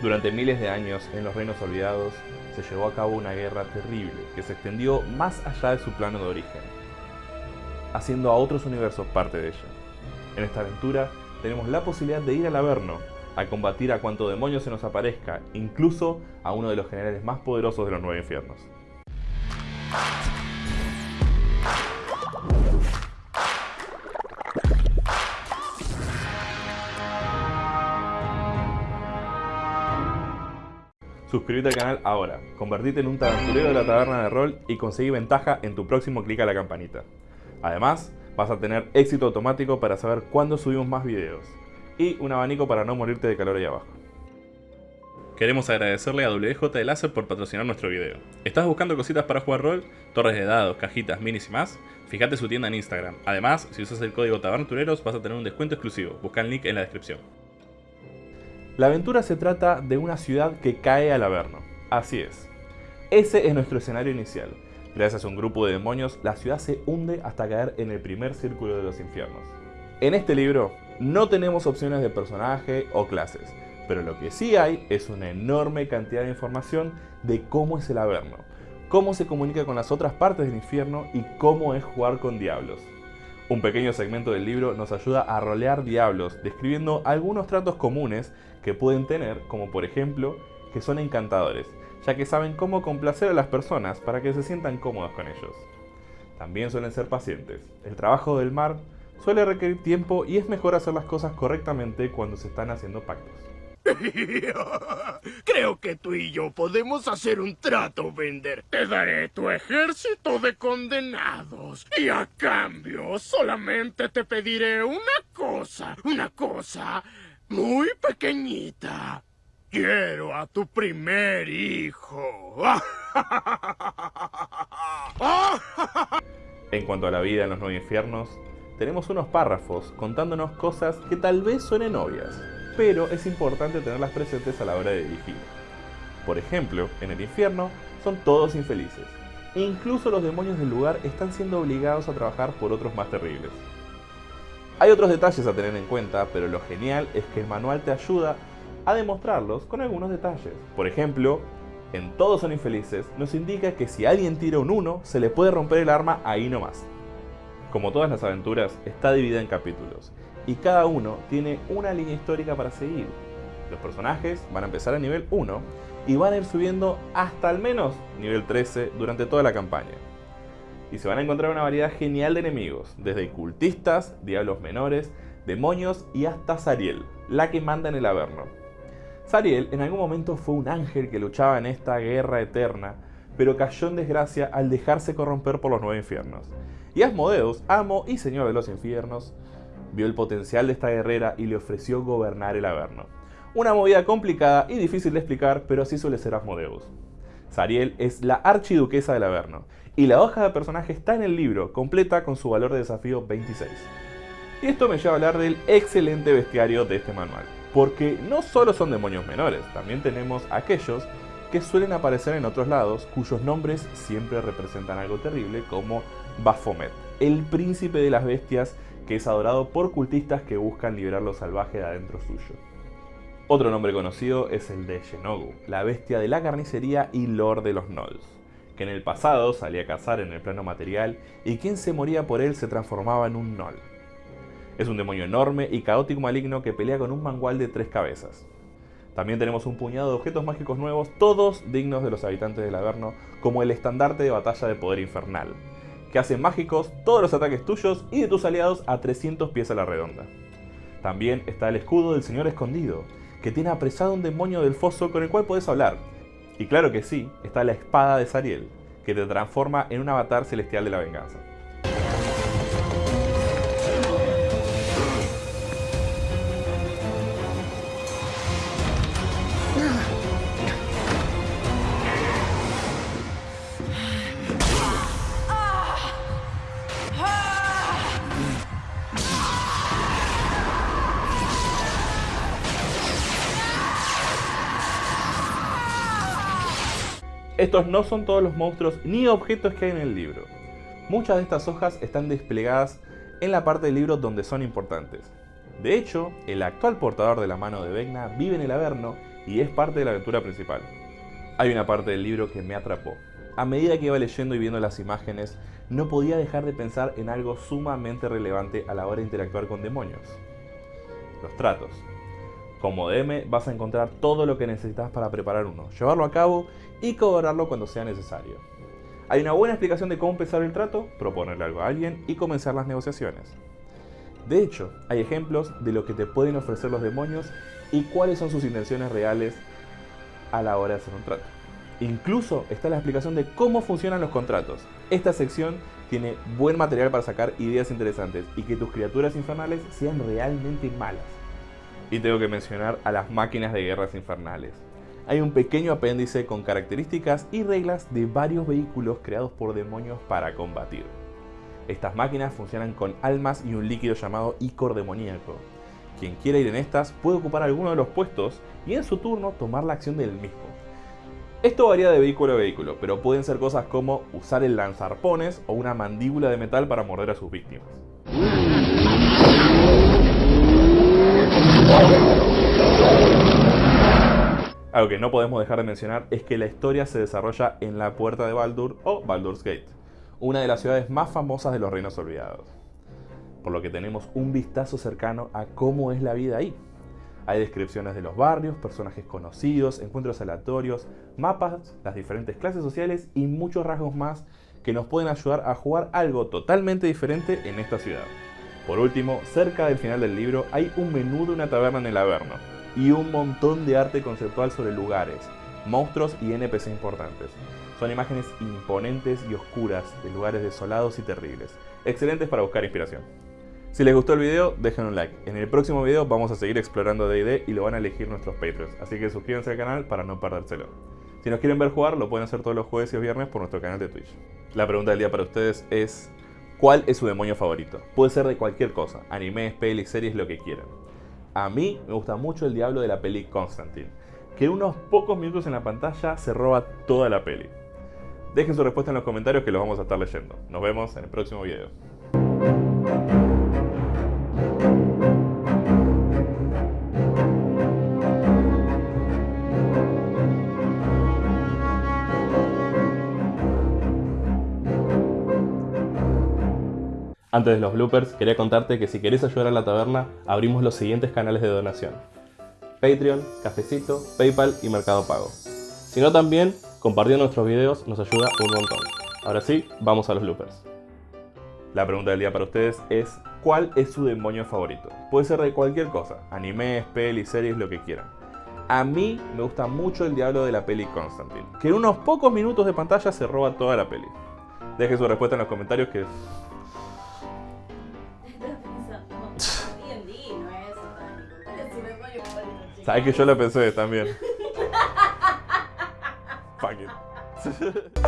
Durante miles de años, en los Reinos Olvidados, se llevó a cabo una guerra terrible que se extendió más allá de su plano de origen, haciendo a otros universos parte de ella. En esta aventura tenemos la posibilidad de ir al Averno, a combatir a cuanto demonio se nos aparezca, incluso a uno de los generales más poderosos de los nueve infiernos. Suscríbete al canal ahora, convertite en un taberturero de la taberna de rol y conseguí ventaja en tu próximo clic a la campanita. Además, vas a tener éxito automático para saber cuándo subimos más videos y un abanico para no morirte de calor ahí abajo. Queremos agradecerle a WJ de Láser por patrocinar nuestro video. ¿Estás buscando cositas para jugar rol? Torres de dados, cajitas, minis y más? Fíjate su tienda en Instagram. Además, si usas el código TABERNTUREROS vas a tener un descuento exclusivo. Busca el link en la descripción. La aventura se trata de una ciudad que cae al Averno. Así es. Ese es nuestro escenario inicial. Gracias a un grupo de demonios, la ciudad se hunde hasta caer en el primer círculo de los infiernos. En este libro no tenemos opciones de personaje o clases, pero lo que sí hay es una enorme cantidad de información de cómo es el Averno, cómo se comunica con las otras partes del infierno y cómo es jugar con diablos. Un pequeño segmento del libro nos ayuda a rolear diablos, describiendo algunos tratos comunes que pueden tener, como por ejemplo, que son encantadores, ya que saben cómo complacer a las personas para que se sientan cómodos con ellos. También suelen ser pacientes. El trabajo del mar suele requerir tiempo y es mejor hacer las cosas correctamente cuando se están haciendo pactos. Creo que tú y yo podemos hacer un trato, Bender. Te daré tu ejército de condenados. Y a cambio, solamente te pediré una cosa. Una cosa muy pequeñita. Quiero a tu primer hijo. En cuanto a la vida en los nueve infiernos, tenemos unos párrafos contándonos cosas que tal vez suenen obvias, pero es importante tenerlas presentes a la hora de dirigir. Por ejemplo, en el infierno son todos infelices. Incluso los demonios del lugar están siendo obligados a trabajar por otros más terribles. Hay otros detalles a tener en cuenta, pero lo genial es que el manual te ayuda a demostrarlos con algunos detalles. Por ejemplo, en Todos son infelices nos indica que si alguien tira un 1, se le puede romper el arma ahí nomás. Como todas las aventuras, está dividida en capítulos, y cada uno tiene una línea histórica para seguir. Los personajes van a empezar a nivel 1 y van a ir subiendo hasta al menos nivel 13 durante toda la campaña. Y se van a encontrar una variedad genial de enemigos, desde cultistas, diablos menores, demonios y hasta Sariel, la que manda en el Averno. Sariel en algún momento fue un ángel que luchaba en esta guerra eterna, pero cayó en desgracia al dejarse corromper por los nueve infiernos. Y Asmodeus, amo y señor de los infiernos, vio el potencial de esta guerrera y le ofreció gobernar el Averno. Una movida complicada y difícil de explicar, pero así suele ser Asmodeus. Sariel es la archiduquesa del Averno, y la hoja de personaje está en el libro, completa con su valor de desafío 26. Y esto me lleva a hablar del excelente bestiario de este manual, porque no solo son demonios menores, también tenemos aquellos que suelen aparecer en otros lados, cuyos nombres siempre representan algo terrible, como Baphomet, el príncipe de las bestias que es adorado por cultistas que buscan liberar lo salvaje de adentro suyo. Otro nombre conocido es el de Shenogu, la bestia de la carnicería y lord de los Nolls, que en el pasado salía a cazar en el plano material y quien se moría por él se transformaba en un Noll. Es un demonio enorme y caótico maligno que pelea con un mangual de tres cabezas. También tenemos un puñado de objetos mágicos nuevos, todos dignos de los habitantes del Averno, como el estandarte de batalla de poder infernal, que hacen mágicos todos los ataques tuyos y de tus aliados a 300 pies a la redonda. También está el escudo del Señor Escondido, que tiene apresado un demonio del foso con el cual puedes hablar. Y claro que sí, está la espada de Sariel, que te transforma en un avatar celestial de la venganza. Estos no son todos los monstruos ni objetos que hay en el libro. Muchas de estas hojas están desplegadas en la parte del libro donde son importantes. De hecho, el actual portador de la mano de Vecna vive en el Averno y es parte de la aventura principal. Hay una parte del libro que me atrapó. A medida que iba leyendo y viendo las imágenes, no podía dejar de pensar en algo sumamente relevante a la hora de interactuar con demonios. Los tratos. Como DM vas a encontrar todo lo que necesitas para preparar uno, llevarlo a cabo y cobrarlo cuando sea necesario. Hay una buena explicación de cómo empezar el trato, proponerle algo a alguien y comenzar las negociaciones. De hecho, hay ejemplos de lo que te pueden ofrecer los demonios y cuáles son sus intenciones reales a la hora de hacer un trato. Incluso está la explicación de cómo funcionan los contratos. Esta sección tiene buen material para sacar ideas interesantes y que tus criaturas infernales sean realmente malas. Y tengo que mencionar a las máquinas de guerras infernales. Hay un pequeño apéndice con características y reglas de varios vehículos creados por demonios para combatir. Estas máquinas funcionan con almas y un líquido llamado icor demoníaco. Quien quiera ir en estas puede ocupar alguno de los puestos y en su turno tomar la acción del mismo. Esto varía de vehículo a vehículo, pero pueden ser cosas como usar el lanzarpones o una mandíbula de metal para morder a sus víctimas. Algo que no podemos dejar de mencionar es que la historia se desarrolla en la Puerta de Baldur o Baldur's Gate, una de las ciudades más famosas de los Reinos Olvidados. Por lo que tenemos un vistazo cercano a cómo es la vida ahí. Hay descripciones de los barrios, personajes conocidos, encuentros aleatorios, mapas, las diferentes clases sociales y muchos rasgos más que nos pueden ayudar a jugar algo totalmente diferente en esta ciudad. Por último, cerca del final del libro hay un menú de una taberna en el Averno y un montón de arte conceptual sobre lugares, monstruos y NPC importantes. Son imágenes imponentes y oscuras de lugares desolados y terribles, excelentes para buscar inspiración. Si les gustó el video, dejen un like. En el próximo video vamos a seguir explorando D&D y lo van a elegir nuestros Patreons, así que suscríbanse al canal para no perdérselo. Si nos quieren ver jugar, lo pueden hacer todos los jueves y viernes por nuestro canal de Twitch. La pregunta del día para ustedes es, ¿cuál es su demonio favorito? Puede ser de cualquier cosa, animes, pelis, series, lo que quieran. A mí me gusta mucho el diablo de la peli Constantine, que en unos pocos minutos en la pantalla se roba toda la peli. Dejen su respuesta en los comentarios que los vamos a estar leyendo. Nos vemos en el próximo video. Antes de los bloopers, quería contarte que si querés ayudar a la taberna, abrimos los siguientes canales de donación. Patreon, Cafecito, Paypal y Mercado Pago. Si no también, compartiendo nuestros videos nos ayuda un montón. Ahora sí, vamos a los bloopers. La pregunta del día para ustedes es, ¿cuál es su demonio favorito? Puede ser de cualquier cosa, animes, pelis, series, lo que quieran. A mí me gusta mucho el diablo de la peli Constantine, que en unos pocos minutos de pantalla se roba toda la peli. Deje su respuesta en los comentarios que Sabes que yo lo pensé también. Fuck it.